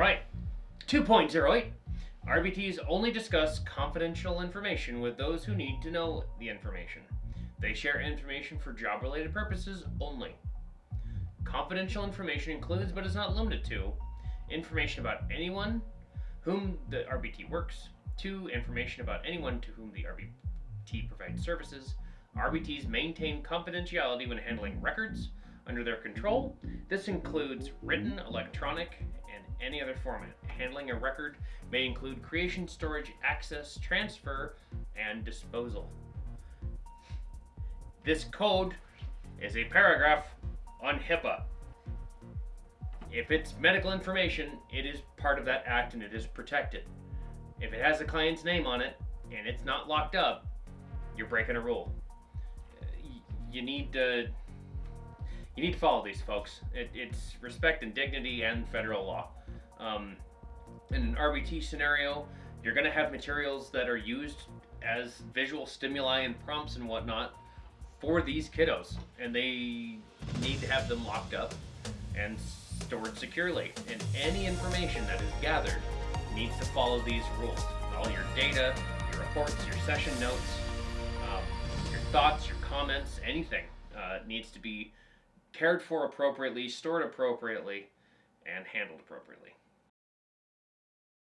right, 2.08. RBTs only discuss confidential information with those who need to know the information. They share information for job related purposes only. Confidential information includes, but is not limited to, information about anyone whom the RBT works, to information about anyone to whom the RBT provides services. RBTs maintain confidentiality when handling records under their control. This includes written, electronic, any other format. Handling a record may include creation, storage, access, transfer, and disposal. This code is a paragraph on HIPAA. If it's medical information, it is part of that act and it is protected. If it has a client's name on it and it's not locked up, you're breaking a rule. You need to you need to follow these folks. It, it's respect and dignity and federal law. Um, in an RBT scenario, you're going to have materials that are used as visual stimuli and prompts and whatnot for these kiddos, and they need to have them locked up and stored securely. And any information that is gathered needs to follow these rules. All your data, your reports, your session notes, um, your thoughts, your comments, anything uh, needs to be cared for appropriately, stored appropriately, and handled appropriately.